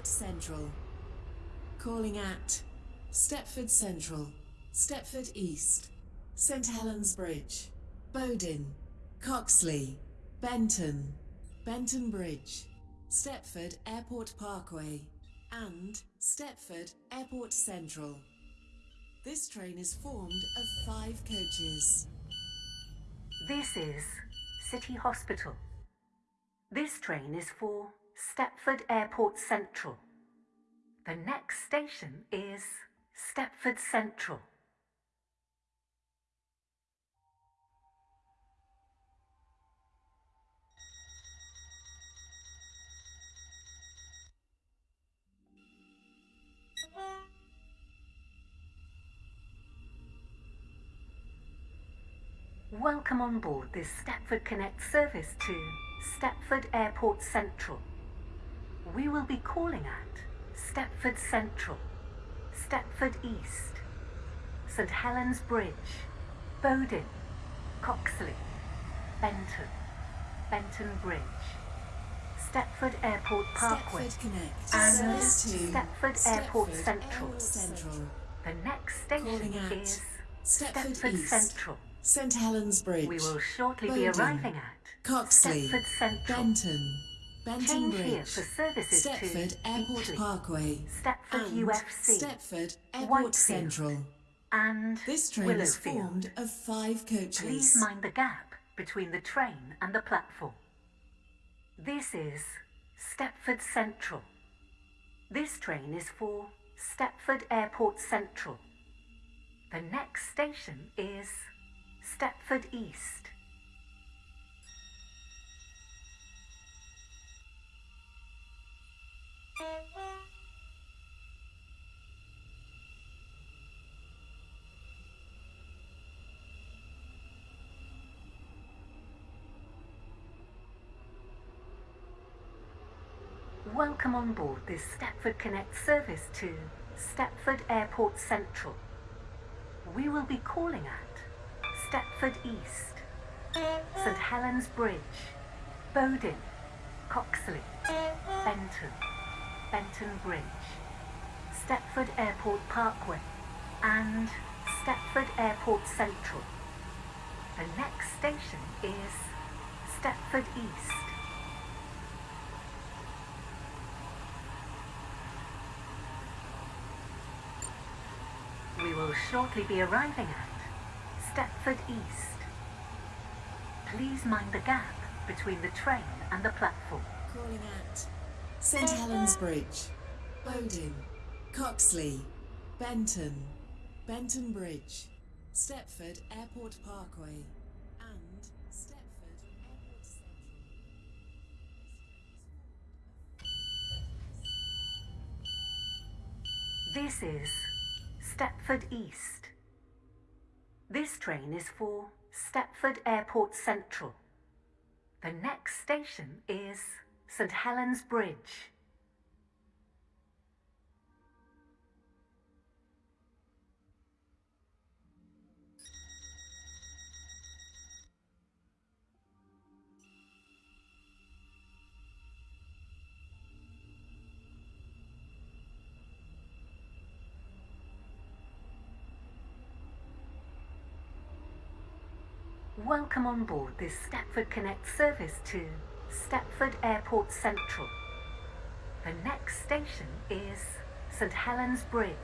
Airport Central. Calling at Stepford Central, Stepford East, St Helens Bridge, Bowdon, Coxley, Benton, Benton Bridge, Stepford Airport Parkway, and Stepford Airport Central. This train is formed of five coaches. This is City Hospital. This train is for Stepford Airport Central. The next station is Stepford Central. Welcome on board this Stepford Connect service to Stepford Airport Central. We will be calling at Stepford Central, Stepford East, St Helens Bridge, Bowdon, Coxley, Benton, Benton Bridge, Stepford Airport Parkway, Stepford and to Stepford Airport Stepford Central. Central. The next station at is Stepford Stepford East. Central. St Helens Bridge. We will shortly be arriving at Coxley, Stepford Central. Benton, Benton Bridge, for services Stepford Airport Beechley, Parkway, Stepford and UFC, Stepford Airport Whitefield, Central. and This train is Willowfield. formed of five coaches. Please mind the gap between the train and the platform. This is Stepford Central. This train is for Stepford Airport Central. The next station is Stepford East. Welcome on board this Stepford Connect service to Stepford Airport Central. We will be calling at Stepford East, St Helens Bridge, Bowdon, Coxley, Benton, Benton Bridge, Stepford Airport Parkway, and Stepford Airport Central. The next station is Stepford East. We will shortly be arriving at Stepford East. Please mind the gap between the train and the platform. Calling at St Helens Bridge, Bowdon, Coxley, Benton, Benton Bridge, Stepford Airport Parkway, and Stepford Airport Central. This is Stepford East. This train is for Stepford Airport Central. The next station is St Helens Bridge. Welcome on board this Stepford Connect service to Stepford Airport Central. The next station is St Helens Bridge.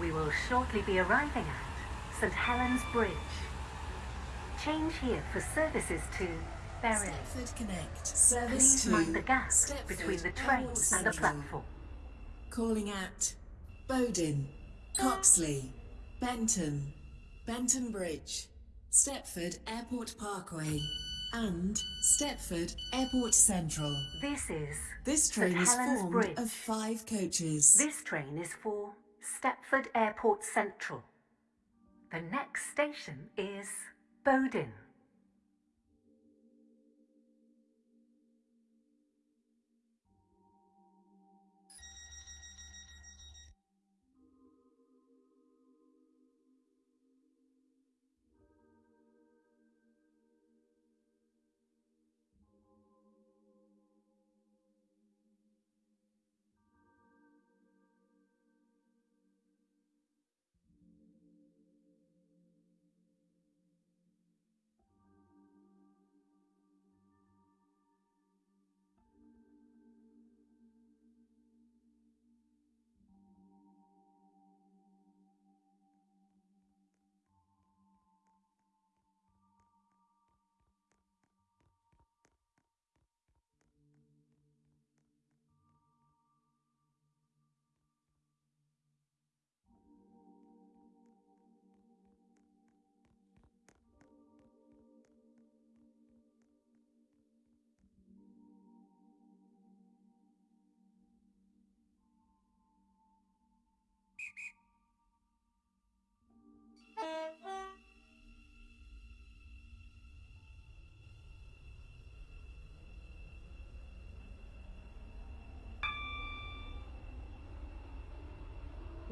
We will shortly be arriving at St Helens Bridge. Change here for services to Berry. Stepford Connect. Service Please to mind the gap Stepford between the train and the platform. Calling at Bowdon, Coxley, Benton, Benton Bridge, Stepford Airport Parkway, and Stepford Airport Central. This is This St train is Helens formed Bridge. of five coaches. This train is for Stepford Airport Central. The next station is Bowden.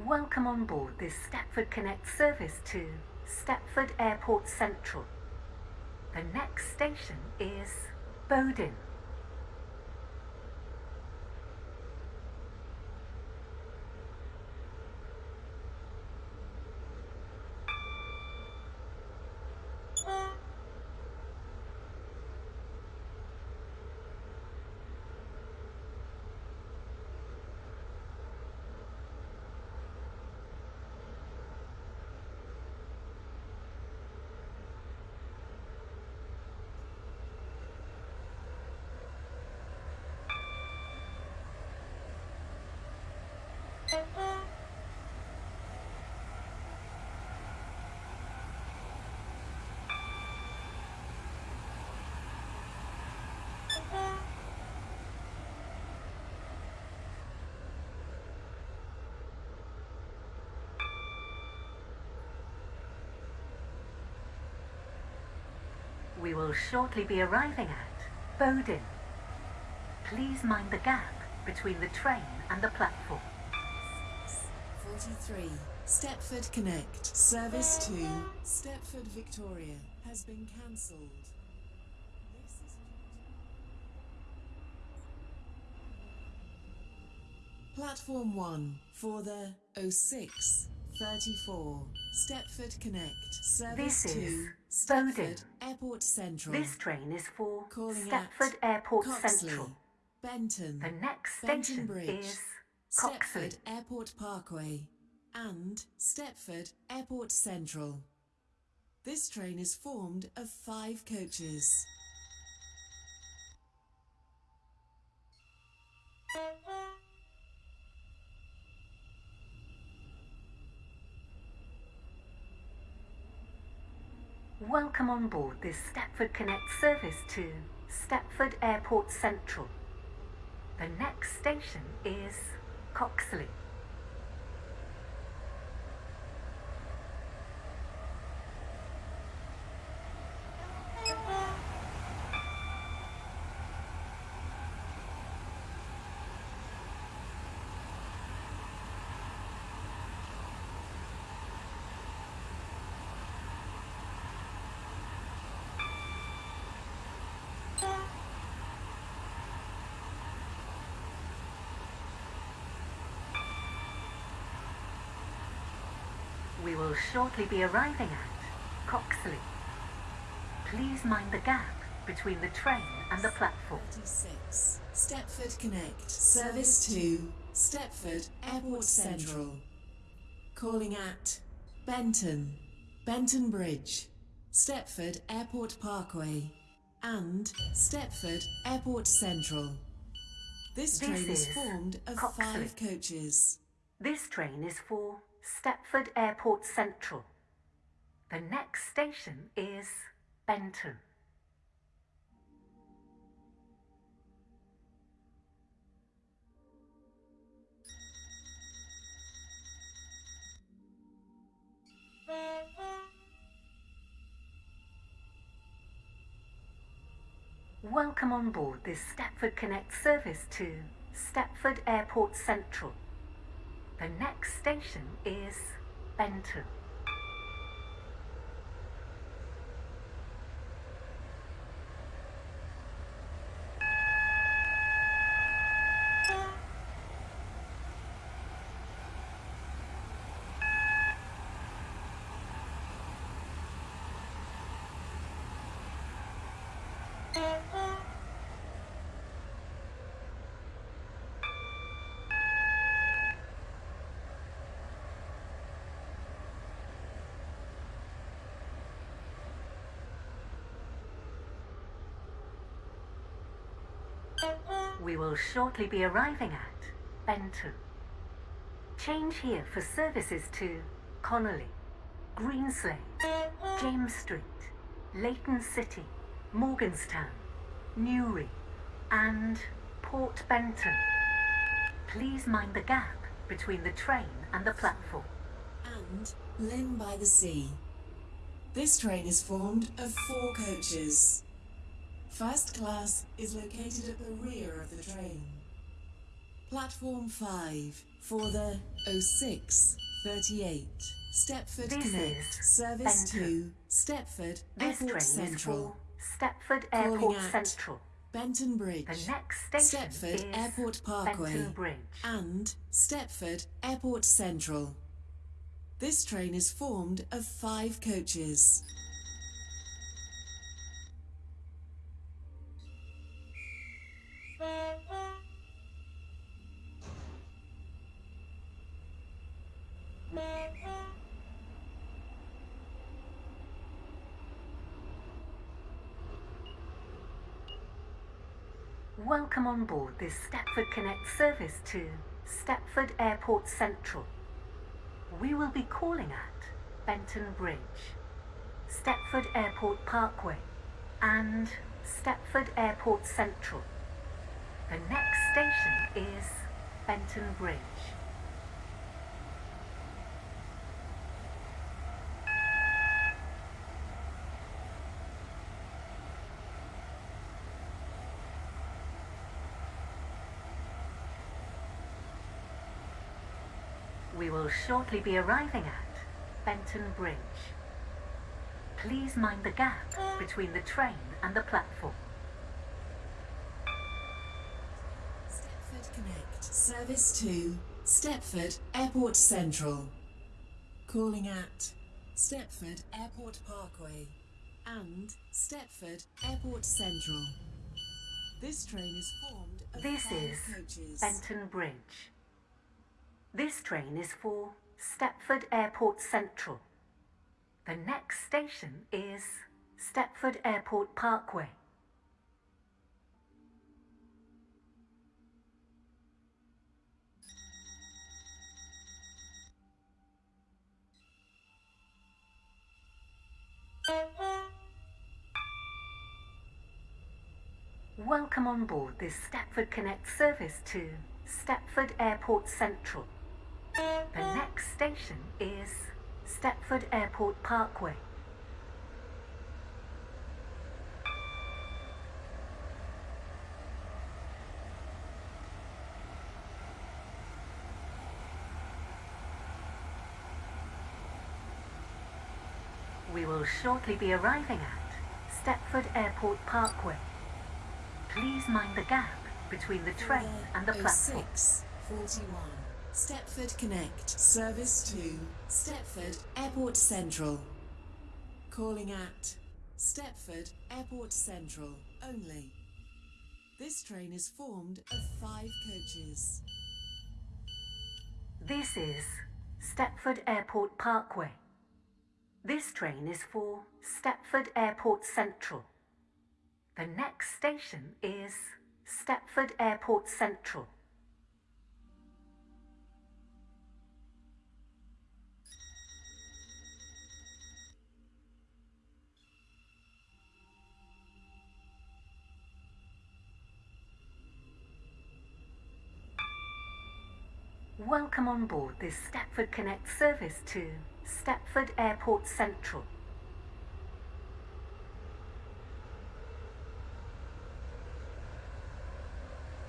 Welcome on board this Stepford Connect service to Stepford Airport Central. The next station is Bowden. We will shortly be arriving at Bowden. Please mind the gap between the train and the platform. 43. Stepford Connect. Service to Stepford Victoria has been cancelled. Platform 1 for the 06 34 Stepford Connect. Service This to Stepford. Airport Central. This train is for Calling Stepford Airport Coxley, Central. Benton. The next Benton station Bridge, is Coxley. Stepford Airport Parkway, and Stepford Airport Central. This train is formed of five coaches. Welcome on board this Stepford Connect service to Stepford Airport Central. The next station is Coxley. We will shortly be arriving at Coxley. Please mind the gap between the train and the platform. 36. Stepford Connect. Service to Stepford Airport Central. Calling at Benton, Benton Bridge, Stepford Airport Parkway, and Stepford Airport Central. This This train is is formed of Coxley. five coaches. This train is for Stepford Airport Central. The next station is Benton. Welcome on board this Stepford Connect service to Stepford Airport Central. The next station is Benton. We will shortly be arriving at Benton. Change here for services to Connolly, Greenslade, James Street, Leighton City, Morganstown, Newry, and Port Benton. Please mind the gap between the train and the platform. and Llyn by the Sea. This train is formed of four coaches. First class is located at the rear of the train. Platform 5 for the 0638 Stepford This Connect Service Benton. to Stepford This Airport Central, for Stepford Airport Central. Benton Bridge, The next station Stepford Airport Parkway, and Stepford Airport Central. This train is formed of five coaches. Welcome on board this Stepford Connect service to Stepford Airport Central. We will be calling at Benton Bridge, Stepford Airport Parkway, and Stepford Airport Central. The next station is Benton Bridge. We will shortly be arriving at Benton Bridge. Please mind the gap between the train and the platform. Service to Stepford Airport Central. Calling at Stepford Airport Parkway and Stepford Airport Central. This train is formed of This is coaches. Benton Bridge. This train is for Stepford Airport Central. The next station is Stepford Airport Parkway. Welcome on board this Stepford Connect service to Stepford Airport Central. The next station is Stepford Airport Parkway. We will shortly be arriving at Stepford Airport Parkway. Please mind the gap between the train and the platform. 0641 Stepford Connect Service to Stepford Airport Central. Calling at Stepford Airport Central only. This train is formed of five coaches. This is Stepford Airport Parkway. This train is for Stepford Airport Central. The next station is Stepford Airport Central. Welcome on board this Stepford Connect service to Stepford Airport Central.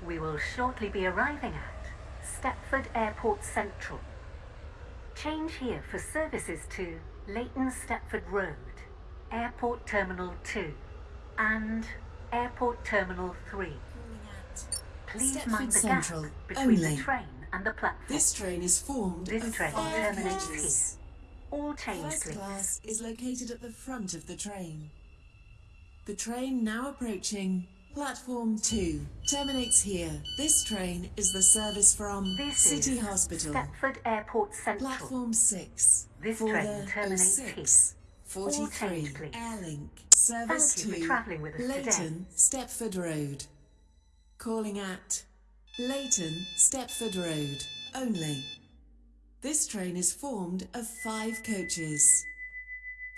We will shortly be arriving at Stepford Airport Central. Change here for services to Leighton Stepford Road, Airport Terminal 2, and Airport Terminal 3. Please Stepford mind the Central gap between only. the train and the platform. This train is formed This of train five terminates coaches. All change, First please. class is located at the front of the train. The train now approaching platform 2 terminates here. This train is the service from This City Hospital. Stepford Airport Central. Platform 6 This for train terminates 06 43 change. Airlink service Thank you for to travelling with us today. Leighton Stepford Road. Calling at Leighton Stepford Road only. This train is formed of five coaches.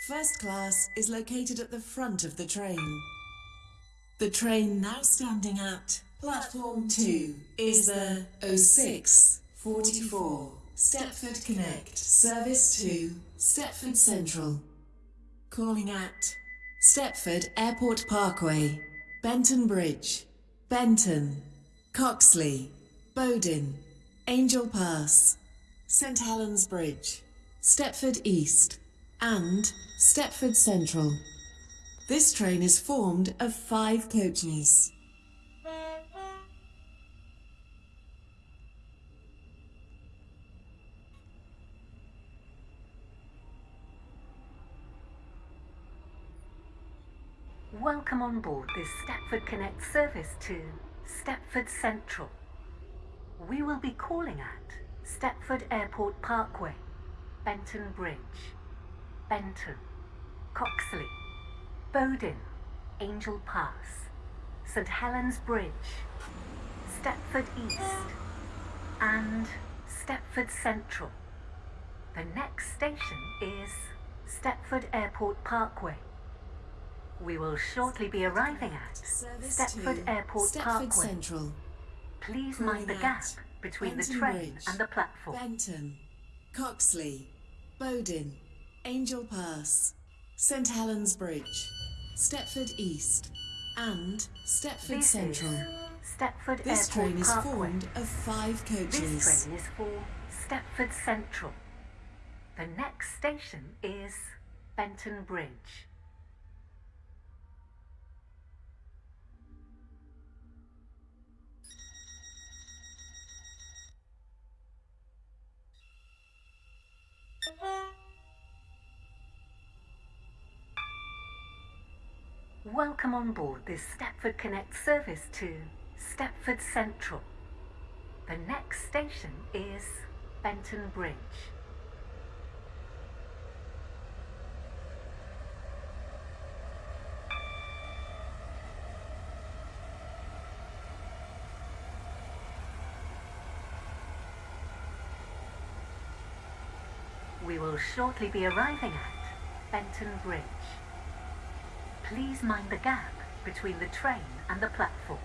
First class is located at the front of the train. The train now standing at platform 2 is the 06 44 Stepford Connect service to Stepford Central. Calling at Stepford Airport Parkway, Benton Bridge, Benton, Coxley, Bowden, Angel Pass, St Helens Bridge, Stepford East, and Stepford Central. This train is formed of five coaches. Welcome on board this Stepford Connect service to Stepford Central. We will be calling at Stepford Airport Parkway, Benton Bridge, Benton, Coxley, Bowden, Angel Pass, St Helens Bridge, Stepford East, and Stepford Central. The next station is Stepford Airport Parkway. We will shortly be arriving at Service Stepford Airport Stepford Parkway. Central, Please mind the gap between the train and the platform. Benton, Coxley, Bowden, Angel Pass, St Helens Bridge, Stepford East, and Stepford This Central. Stepford This Airport train is Parkway. formed of five coaches. This train is for Stepford Central. The next station is Benton Bridge. Welcome on board this Stepford Connect service to Stepford Central. The next station is Benton Bridge. We will shortly be arriving at Benton Bridge. Please mind the gap between the train and the platform.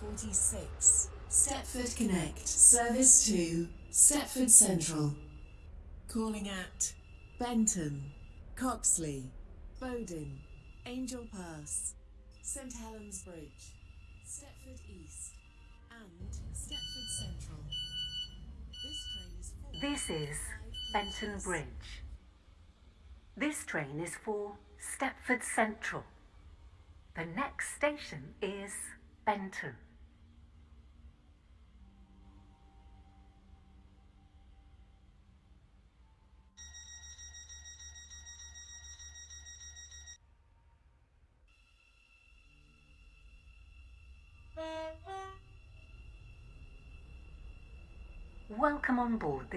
46. Stepford Connect. Service to Stepford Central. Calling at Benton, Coxley, Bowden, Angel Pass, St Helens Bridge, Stepford East, and Stepford Central. This train is. This is Benton Bridge. This train is for Stepford Central. The next station is Benton.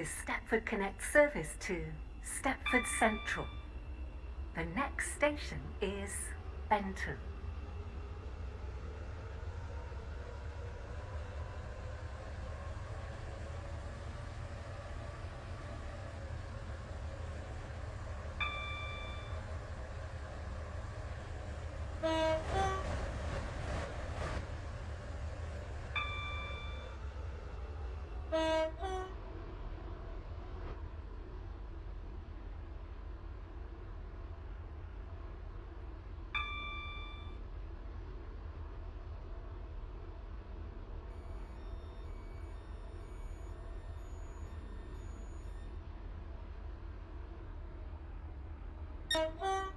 This Stepford Connect service to Stepford Central. The next station is Benton.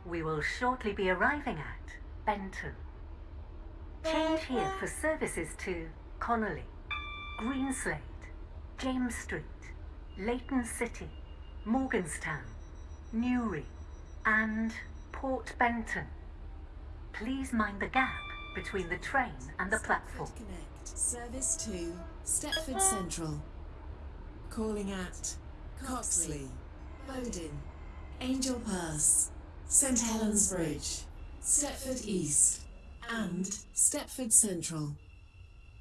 We will shortly be arriving at Benton. Change here for services to Connolly, Greenslade, James Street, Leighton City, Morganstown, Newry, and Port Benton. Please mind the gap between the train and the platform. Connect. Service to Stepford Central. Calling at Coxley, Bowden, Angel Pass, St Helens Bridge, Stepford East, and Stepford Central.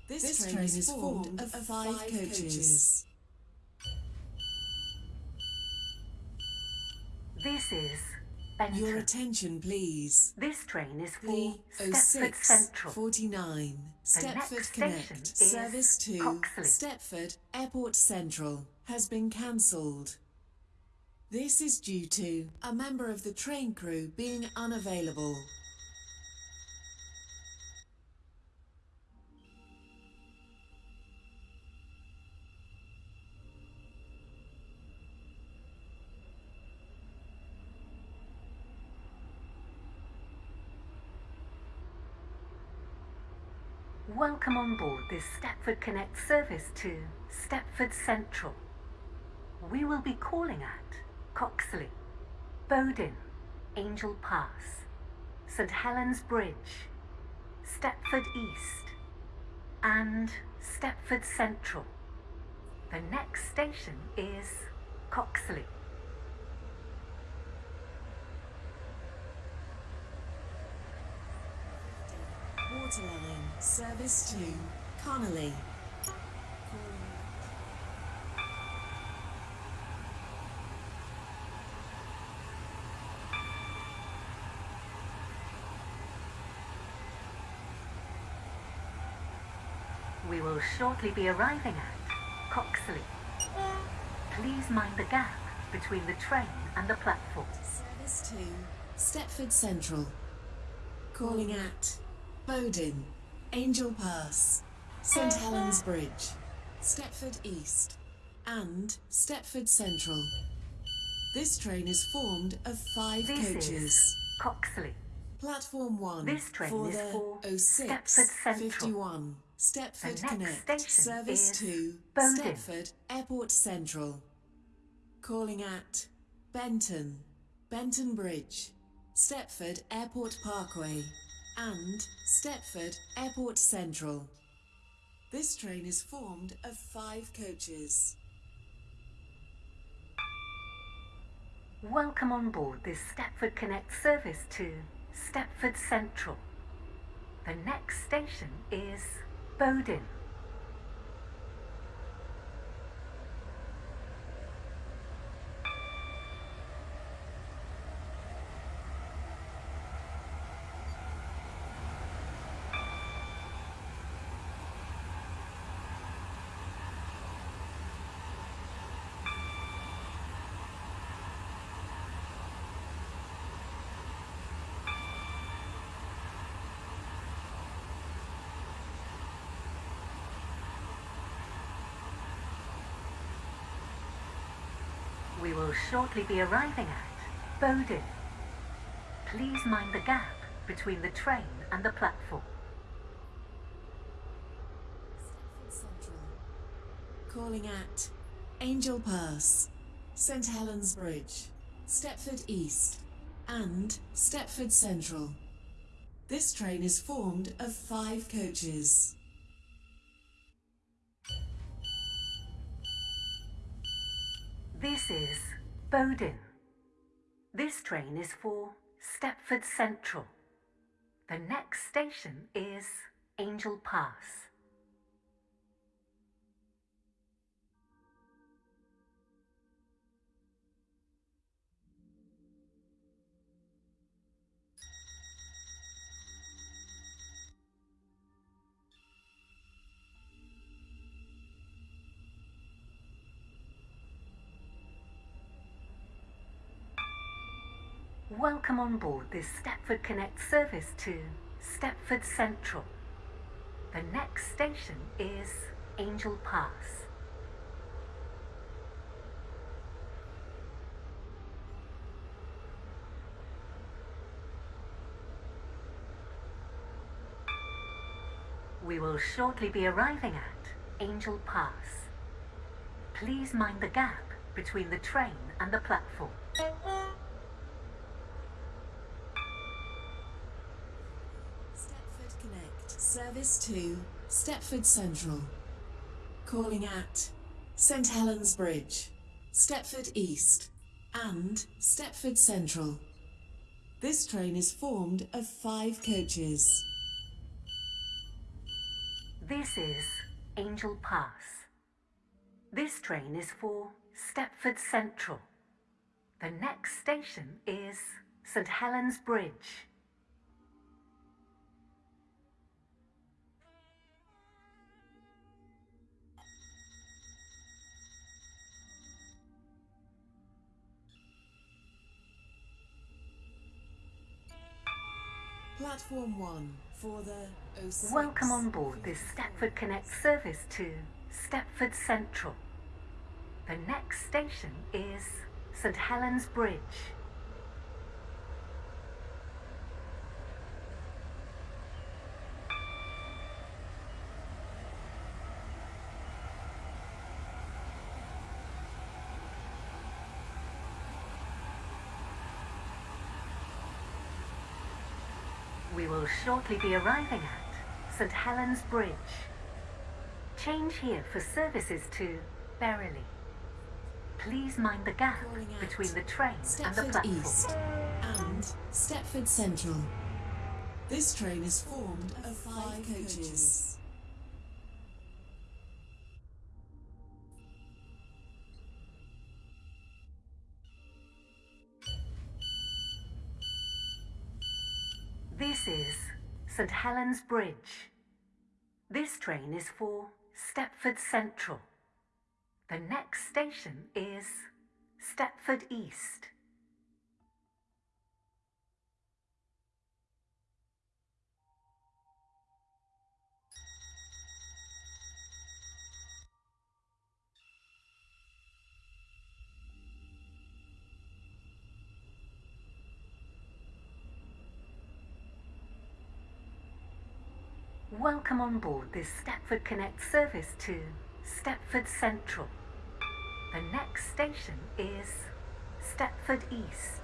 This, train, is formed of five, coaches. This is Benton. Your attention, please. This train is for Stepford 06 Central. 49 Stepford next Connect station is service to Coxley. Stepford Airport Central has been cancelled. This is due to a member of the train crew being unavailable. Welcome on board this Stepford Connect service to Stepford Central. We will be calling at Coxley, Bowden, Angel Pass, St Helens Bridge, Stepford East, and Stepford Central. The next station is Coxley. Waterline service to Connolly. We will shortly be arriving at Coxley. Please mind the gap between the train and the platform. Service to Stepford Central. Calling at Bowden, Angel Pass, St Helens Bridge, Stepford East, and Stepford Central. This train is formed of five This coaches. is Coxley. Platform 1 This train for is the for 06 Stepford Central. 51 Stepford Connect service to Bowden. Stepford Airport Central. Calling at Benton, Benton Bridge, Stepford Airport Parkway, and Stepford Airport Central. This train is formed of five coaches. Welcome on board this Stepford Connect service to Stepford Central. The next station is Bowden. Will shortly be arriving at Bowden. Please mind the gap between the train and the platform. Stepford Central. Calling at Angel Pass, St Helens Bridge, Stepford East, and Stepford Central. This train is formed of five coaches. This is Bowden. This train is for Stepford Central. The next station is Angel Pass. Welcome on board this Stepford Connect service to Stepford Central. The next station is Angel Pass. We will shortly be arriving at Angel Pass. Please mind the gap between the train and the platform. Service to Stepford Central. Calling at St Helens Bridge, Stepford East, and Stepford Central. This train is formed of five coaches. This is Angel Pass. This train is for Stepford Central. The next station is St Helens Bridge. Platform 1 for the 06. Welcome on board this Stepford Connect service to Stepford Central. The next station is St Helens Bridge. We will shortly be arriving at St Helens Bridge. Change here for services to Berrily. Please mind the gap between the train and the platform. East and Stepford Central. This train is formed of five coaches. This is St Helens Bridge. This train is for Stepford Central. The next station is Stepford East. Welcome on board this Stepford Connect service to Stepford Central. The next station is Stepford East.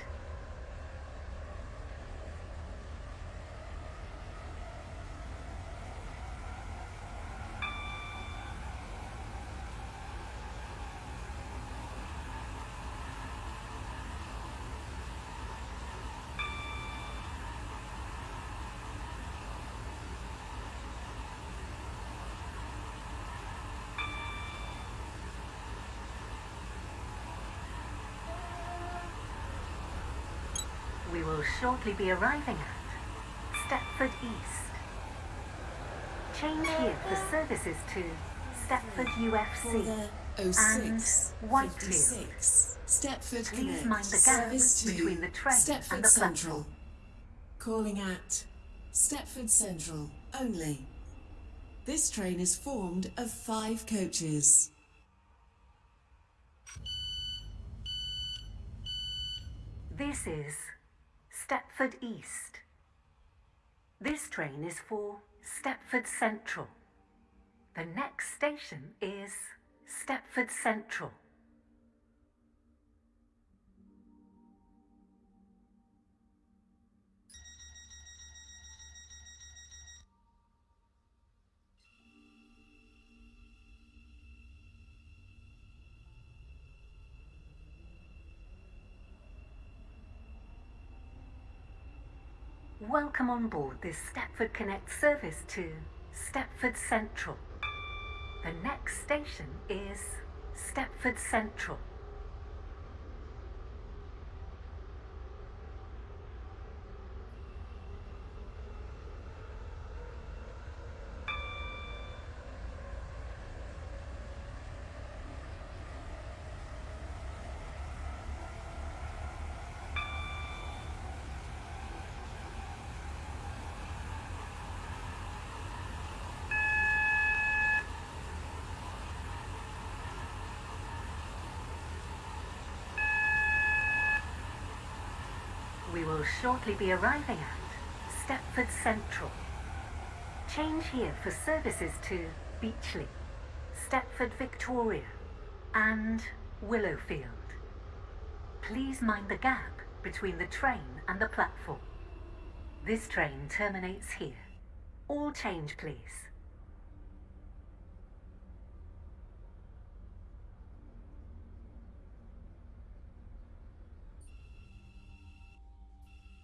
We will shortly be arriving at Stepford East. Change here for services to Stepford UFC. the 06 and Whitefield. 56. Stepford Please Connect. mind the gap between the train Stepford and the Central. platform. Calling at Stepford Central only. This train is formed of five coaches. This is Stepford East. This train is for Stepford Central. The next station is Stepford Central. Welcome on board this Stepford Connect service to Stepford Central. The next station is Stepford Central. Will shortly be arriving at Stepford Central. Change here for services to Beechley, Stepford Victoria, and Willowfield. Please mind the gap between the train and the platform. This train terminates here. All change, please.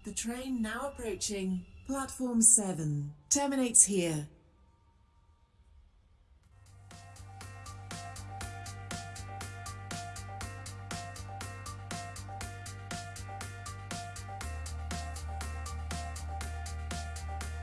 The train now approaching platform 7 terminates here.